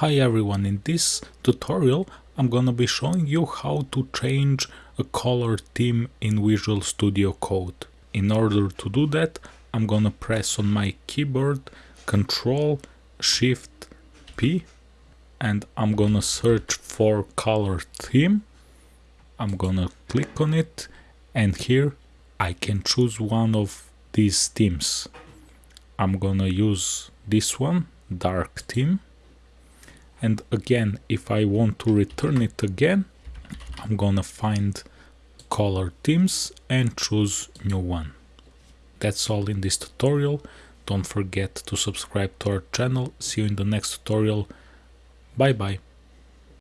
Hi everyone, in this tutorial I'm gonna be showing you how to change a color theme in Visual Studio Code. In order to do that I'm gonna press on my keyboard Ctrl Shift P and I'm gonna search for color theme. I'm gonna click on it and here I can choose one of these themes. I'm gonna use this one, dark theme and again if I want to return it again I'm gonna find color themes and choose new one. That's all in this tutorial. Don't forget to subscribe to our channel. See you in the next tutorial. Bye bye.